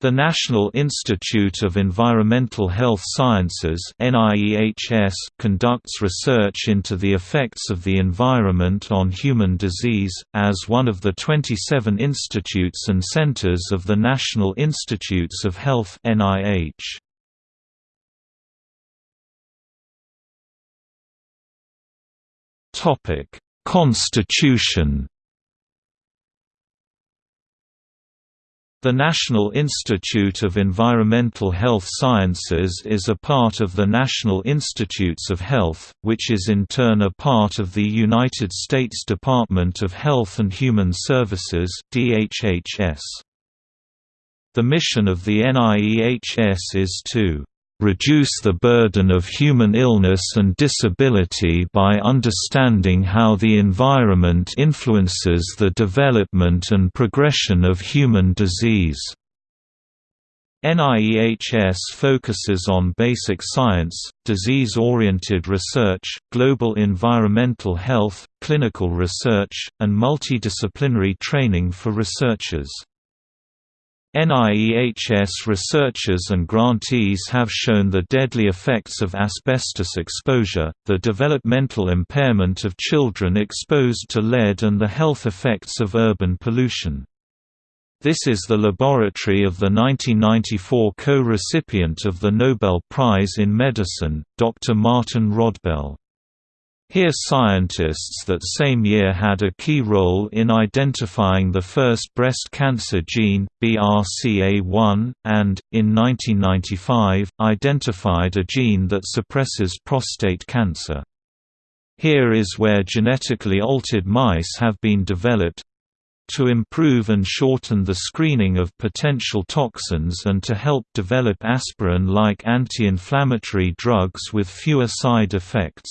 The National Institute of Environmental Health Sciences conducts research into the effects of the environment on human disease, as one of the 27 institutes and centers of the National Institutes of Health NIH. Constitution The National Institute of Environmental Health Sciences is a part of the National Institutes of Health, which is in turn a part of the United States Department of Health and Human Services. The mission of the NIEHS is to reduce the burden of human illness and disability by understanding how the environment influences the development and progression of human disease. NIEHS focuses on basic science, disease-oriented research, global environmental health, clinical research, and multidisciplinary training for researchers. NIEHS researchers and grantees have shown the deadly effects of asbestos exposure, the developmental impairment of children exposed to lead and the health effects of urban pollution. This is the laboratory of the 1994 co-recipient of the Nobel Prize in Medicine, Dr. Martin Rodbell. Here scientists that same year had a key role in identifying the first breast cancer gene, BRCA1, and, in 1995, identified a gene that suppresses prostate cancer. Here is where genetically altered mice have been developed, to improve and shorten the screening of potential toxins and to help develop aspirin-like anti-inflammatory drugs with fewer side effects.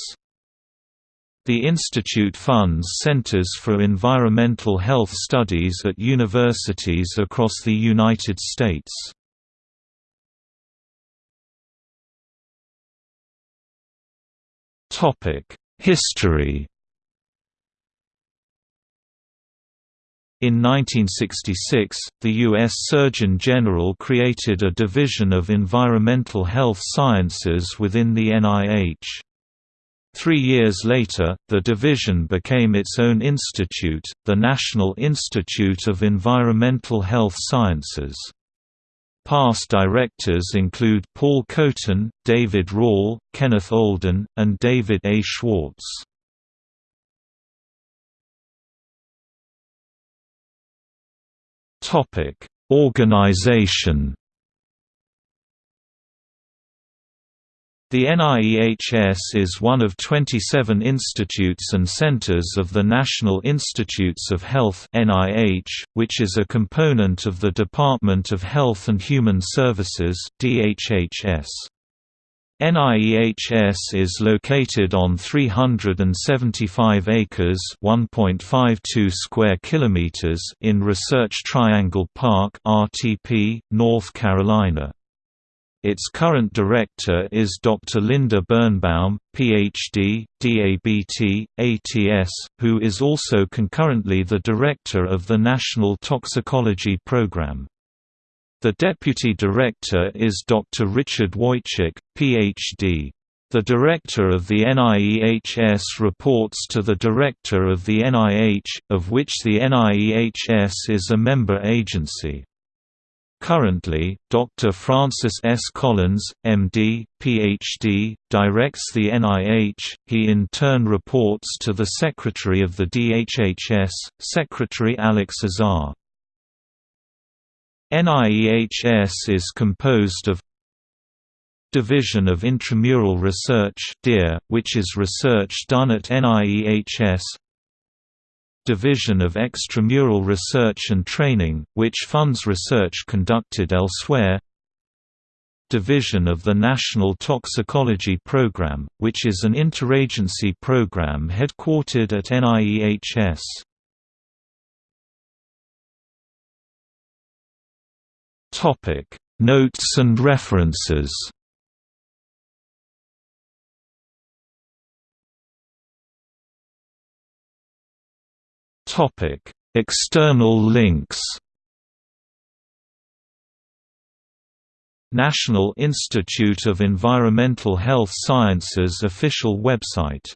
The institute funds centers for environmental health studies at universities across the United States. History In 1966, the U.S. Surgeon General created a division of environmental health sciences within the NIH. Three years later, the division became its own institute, the National Institute of Environmental Health Sciences. Past directors include Paul Kotin, David Rall, Kenneth Olden, and David A. Schwartz. Organization The NIEHS is one of 27 institutes and centers of the National Institutes of Health (NIH), which is a component of the Department of Health and Human Services DHHS. NIEHS is located on 375 acres (1.52 square kilometers) in Research Triangle Park (RTP), North Carolina. Its current director is Dr. Linda Birnbaum, Ph.D., DABT, ATS, who is also concurrently the director of the National Toxicology Program. The deputy director is Dr. Richard Woychik, Ph.D. The director of the NIEHS reports to the director of the NIH, of which the NIEHS is a member agency. Currently, Dr. Francis S. Collins, M.D., Ph.D., directs the NIH. He in turn reports to the Secretary of the DHHS, Secretary Alex Azar. NIEHS is composed of Division of Intramural Research which is research done at NIEHS Division of Extramural Research and Training, which funds research conducted elsewhere Division of the National Toxicology Program, which is an interagency program headquartered at NIEHS. Notes and references Topic: External links. National Institute of Environmental Health Sciences official website